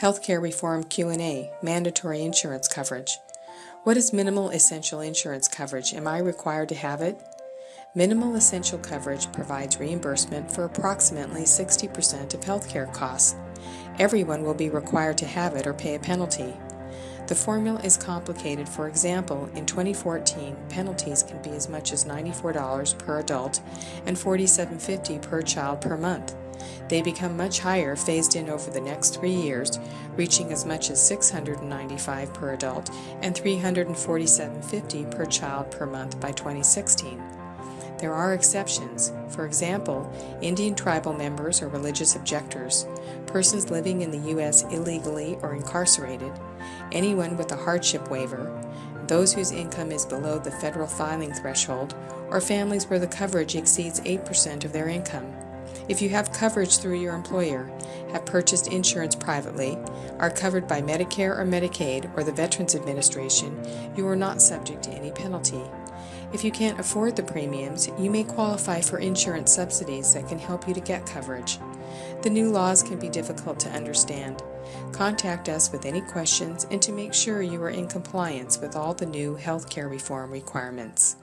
Healthcare Reform Q&A, Mandatory Insurance Coverage. What is minimal essential insurance coverage? Am I required to have it? Minimal essential coverage provides reimbursement for approximately 60% of healthcare costs. Everyone will be required to have it or pay a penalty. The formula is complicated. For example, in 2014, penalties can be as much as $94 per adult and $47.50 per child per month. They become much higher phased in over the next three years, reaching as much as 695 per adult and $347.50 per child per month by 2016. There are exceptions. For example, Indian tribal members or religious objectors, persons living in the U.S. illegally or incarcerated, anyone with a hardship waiver, those whose income is below the federal filing threshold, or families where the coverage exceeds 8% of their income. If you have coverage through your employer, have purchased insurance privately, are covered by Medicare or Medicaid or the Veterans Administration, you are not subject to any penalty. If you can't afford the premiums, you may qualify for insurance subsidies that can help you to get coverage. The new laws can be difficult to understand. Contact us with any questions and to make sure you are in compliance with all the new health care reform requirements.